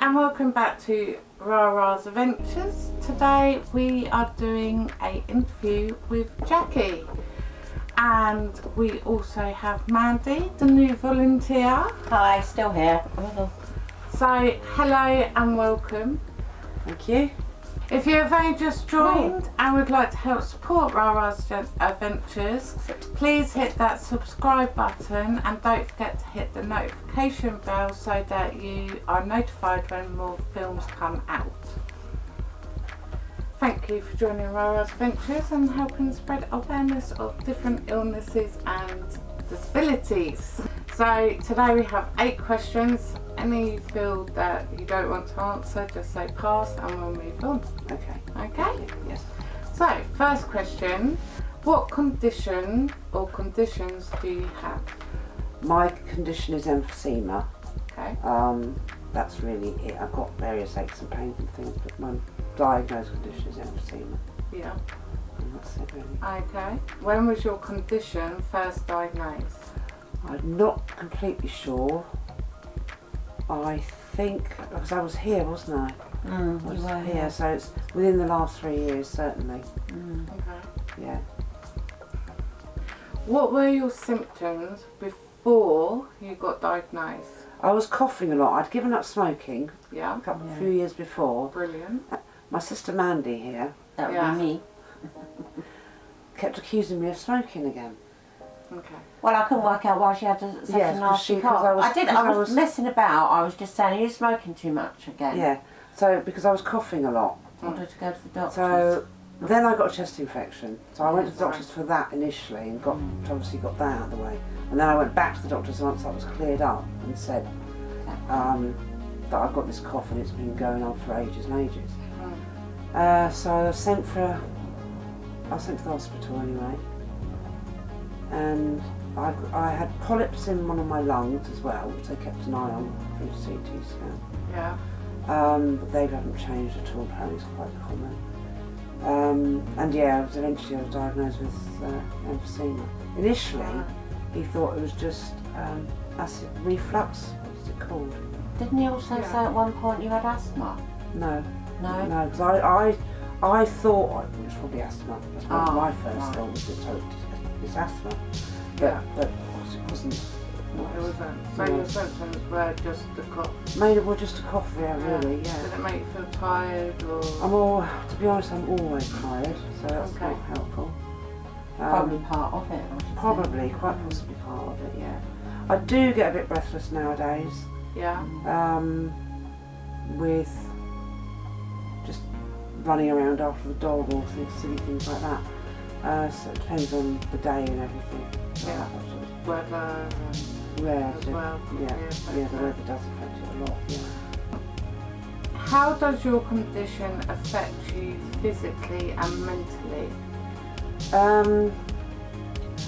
and welcome back to Rara's Adventures. Today we are doing a interview with Jackie and we also have Mandy, the new volunteer. Hi, still here. So hello and welcome. Thank you. If you have only just joined and would like to help support Rara's Adventures, please hit that subscribe button and don't forget to hit the notification bell so that you are notified when more films come out. Thank you for joining Rara's Adventures and helping spread awareness of different illnesses and disabilities. So today we have eight questions. Any field that you don't want to answer, just say pass and we'll move on. Okay. Okay? Yes. So, first question. What condition or conditions do you have? My condition is emphysema. Okay. Um, that's really it. I've got various aches and pains and things, but my diagnosed condition is emphysema. Yeah. And that's it really. Okay. When was your condition first diagnosed? I'm not completely sure. I think because I was here, wasn't I? Mm, I was you were here, so it's within the last three years, certainly. Mm. Okay. Yeah. What were your symptoms before you got diagnosed? I was coughing a lot. I'd given up smoking Yeah. a couple, Yeah. few years before. Brilliant. My sister Mandy here That would Yeah. be me. kept accusing me of smoking again. Okay. Well, I couldn't work out why she had a, such Yes, a nasty cough. I was- I did. I I was, was- messing about. I was just saying, you're smoking too much again. Yeah. So because I was coughing a lot. I Wanted to go to the doctor. So then I got a chest infection. So I went to the doctors for that initially and got obviously got that out of the way. And then I went back to the doctors once that was cleared up and said um, that I've got this cough and it's been going on for ages and ages. Uh, so I was sent for I was sent to the hospital anyway. And I, I had polyps in one of my lungs as well, which they kept an eye on through CT scan. Yeah. Um, but they haven't changed at all. Apparently, it's quite common. Um, and yeah, I was eventually I was diagnosed with uh, emphysema. Initially, he thought it was just um, acid reflux. What's it called? Didn't he also Yeah. say at one point you had asthma? No, No. no, because I, I, I thought it was probably asthma. That's what Oh, my first right. thought was it's, it's asthma. But, Yeah. but of course it wasn't. It wasn't. So No. your symptoms were just the cough. Mainly, well, just a cough, yeah, really, Did yeah. it make you feel tired or? I'm all, to be honest, I'm always tired, so that's Okay. not helpful. Um, Probably part of it. I should say. Probably, quite possibly part of it, yeah. I do get a bit breathless nowadays, Yeah. um, with just running around after the dog or silly things like that. Uh, so it depends on the day and everything. Yeah. Weather and Yeah, as well. yeah, affect yeah, the weather does affect it a lot, yeah. How does your condition affect you physically and mentally? Um,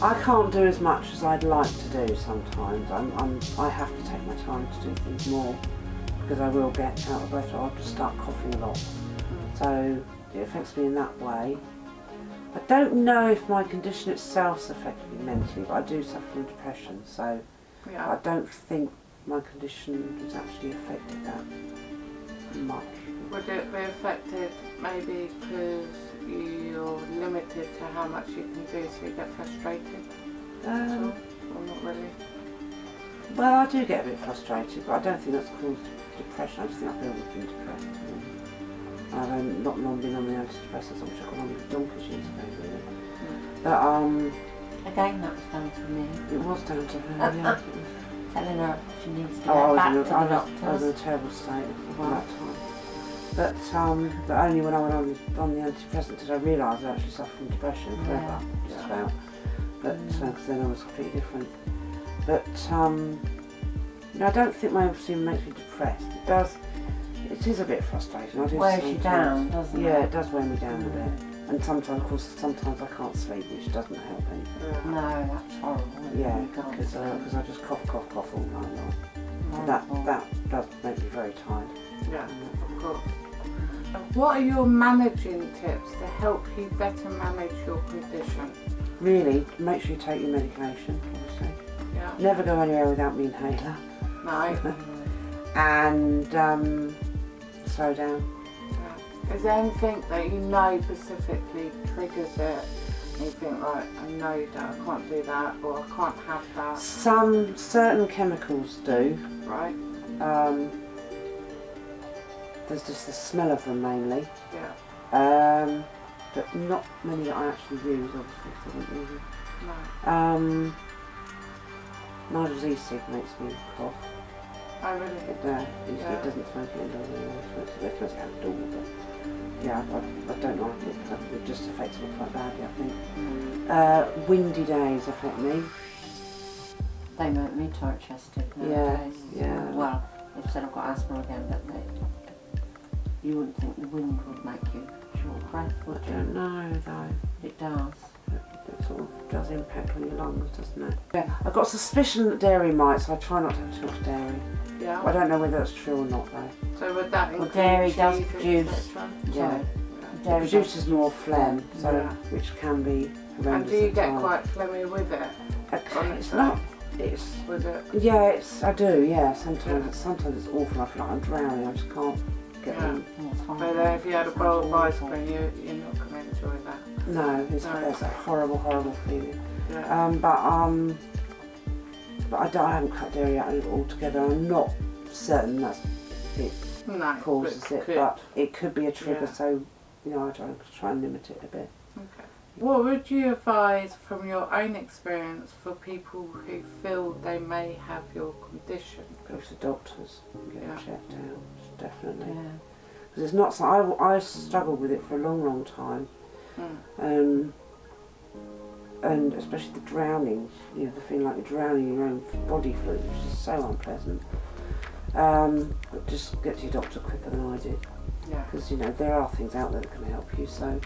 I can't do as much as I'd like to do sometimes. I'm, I'm, I have to take my time to do things more because I will get out of breath or I'll just start coughing a lot. So it affects me in that way. I don't know if my condition itself's affected me mentally, but I do suffer from depression, so I don't think my condition has actually affected that much. Would it be affected maybe because you're limited to how much you can do so you get frustrated? Um, Or not really? well, I do get a bit frustrated, but I don't think that's caused depression. I just think I've been depressed. I've um, not long been on the antidepressants, which I on with donkeys years ago, really. But um, Again, that was down to me. it was down to her, yeah. Telling her she needs to Oh, go was, back in a, to the I, was, I was in a terrible state at that time. But, um, but only when I went on, on the antidepressant did I realise I actually suffered from depression forever, just Yeah. about. But because then I was completely different. But um, you know, I don't think my emphysema makes me depressed. It does. It is a bit frustrating. I do Wears you down, doesn't Yeah, it? Yeah, it does wear me down a bit. And sometimes, of course, sometimes I can't sleep, which doesn't help anything. Yeah. No, that's horrible. Yeah, You can't because sleep. I just cough, cough, cough all night long. Horrible. That that does make me very tired. Yeah, of course. What are your managing tips to help you better manage your condition? Really, make sure you take your medication, obviously. Yeah. Never go anywhere without me inhaler. No. and um, slow down. Is there anything that you know specifically triggers it? And you think, right, I know that I can't do that, or I can't have that, Some certain chemicals do. right? Um, there's just the smell of them mainly, Yeah, um, but not many that I actually use. obviously. I don't use no. Um, Nigel's e-cig makes me cough. I really? It, uh, yeah. it doesn't smoke indoors anymore. It smokes it, it smokes it outdoors, but yeah, I, I, I don't like it. 'cause It just affects me quite badly, I think. Mm. Uh, windy days affect me. They make me tight chested Yeah, nowadays. yeah. Well, they've said I've got asthma again, but they, you wouldn't think the wind would make you short breath, I would you? don't know though. It does. It sort of does impact on your lungs, doesn't it? Yeah, I've got suspicion that dairy might, so I try not to have too much dairy. Yeah. I don't know whether that's true or not though. So would that Well, dairy does produce- etc.? Yeah. Sorry. It Dairy produces more phlegm, so Yeah. which can be And do you get times. quite phlegmy with it? Okay, It's its not. It's Was it? yeah. It's I do. Yeah. Sometimes Yeah. sometimes it's awful. I feel like I'm drowning. I just can't get Yeah. in. It's horrible. But uh, if you had a bowl of ice cream, you, you're not going to enjoy that. No, it's, No. it's a horrible, horrible feeling. Yeah. Um, but um, but I, don't, I haven't cut dairy out altogether. I'm not certain that's it no. causes but it, could. but it could be a trigger. Yeah. So you know, I try, try and limit it a bit. Okay. What would you advise from your own experience for people who feel they may have your condition? Go to the doctors and get Yeah. it checked out. Definitely. Yeah. Because it's not. So I, I struggled with it for a long, long time. Mm. Um, and especially the drowning, you know, the feeling like you're drowning in your own body fluid, which is so unpleasant. Um, but just get to your doctor quicker than I did, Yeah. because you know there are things out there that can help you, so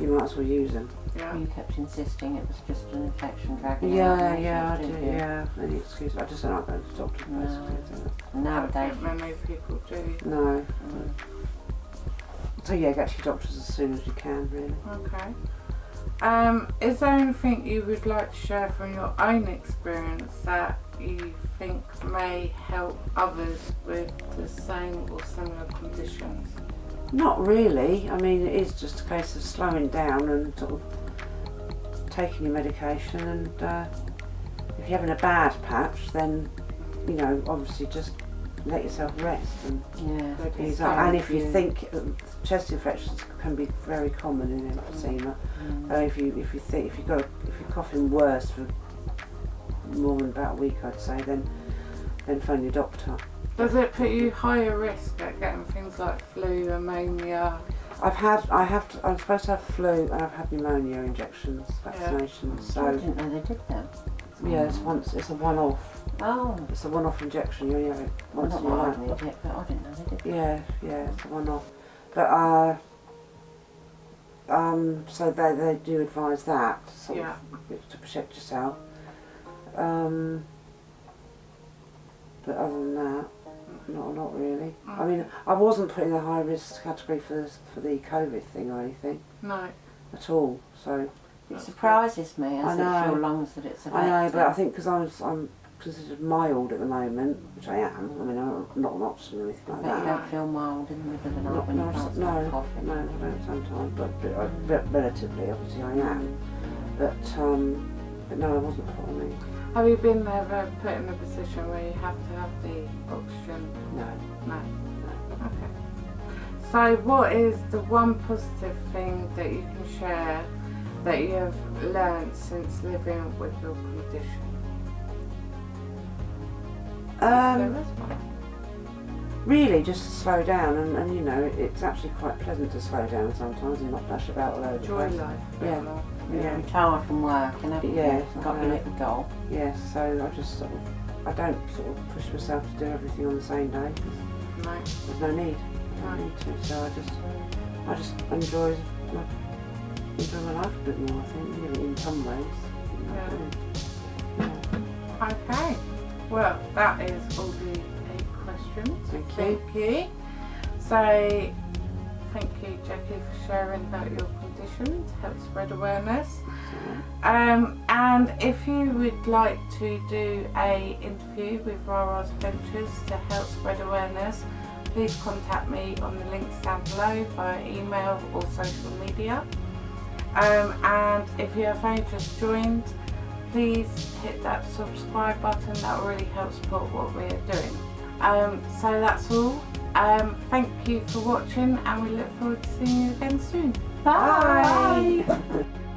you might as well use them. Yeah. You kept insisting it was just an infection dragging Yeah, out. yeah, I do. didn't you? Yeah, any excuse. I just don't like going to the doctor No. basically. Nowadays, don't think many people do. No. mm, So yeah, get to your doctors as soon as you can, really. Okay. Um, is there anything you would like to share from your own experience that you think may help others with the same or similar conditions? Not really. I mean, it is just a case of slowing down and sort of taking your medication. And uh, if you're having a bad patch, then you know, obviously, just let yourself rest. And, yeah. Good. ease up. and if if you you- think uh, chest infections can be very common in emphysema, Mm. uh, if you if you think if you got if you're coughing worse for more than about a week, I'd say, then then phone your doctor. Does it put you higher risk at getting things like flu, pneumonia? I've had, I have, to, I'm supposed to have flu and I've had pneumonia injections, vaccinations. I So didn't know they did that. yeah, it's once, it's a one-off. Oh, It's a one-off injection. You only have it well, once not in your that I life. need but I didn't know they did. Yeah, yeah, it's a one-off. But uh, um, so they they do advise that sort Yeah. of, to protect yourself. Um, but other than that, not not really. I mean, I wasn't put in the high risk category for this, for the COVID thing or anything No. at all. So. It surprises me I know. your lungs that it's affecting. I know, but I think because I'm, I'm considered mild at the moment, which I am. I mean, I'm not an oxygen or anything like But you don't feel mild in the middle of the night Not, when you no, can't no, stop coughing. no, I don't sometimes, but, but I, re- relatively, obviously, I am. But um, but no, I wasn't put on. Have you been ever put in a position where you have to have the oxygen? No, No. no. Okay. So, what is the one positive thing that you can share that you have learned since living with your condition? Um, there is one. really, just to slow down, and, and you know, it's actually quite pleasant to slow down sometimes and not dash about all over the Enjoy place. life a Yeah. more. You're Yeah. retired from work and everything. Yeah, got I your little goal. Yes, so I just sort of, I don't sort of push myself to do everything on the same day. No. There's no need. No No. need to. So I just, I just enjoy my, enjoy my life a bit more. I think, really, in some ways. Yeah. Yeah. Okay. Well, that is all the eight questions. Thank you. Thank you. So, thank you, Jackie, for sharing about your condition. to help spread awareness. Um, and if you would like to do a interview with Rara's Adventures to help spread awareness, please contact me on the links down below via email or social media. Um, and if you have only just joined, please hit that subscribe button, that will really help support what we're doing. Um, so that's all. Um, thank you for watching and we look forward to seeing you again soon. Bye. Bye.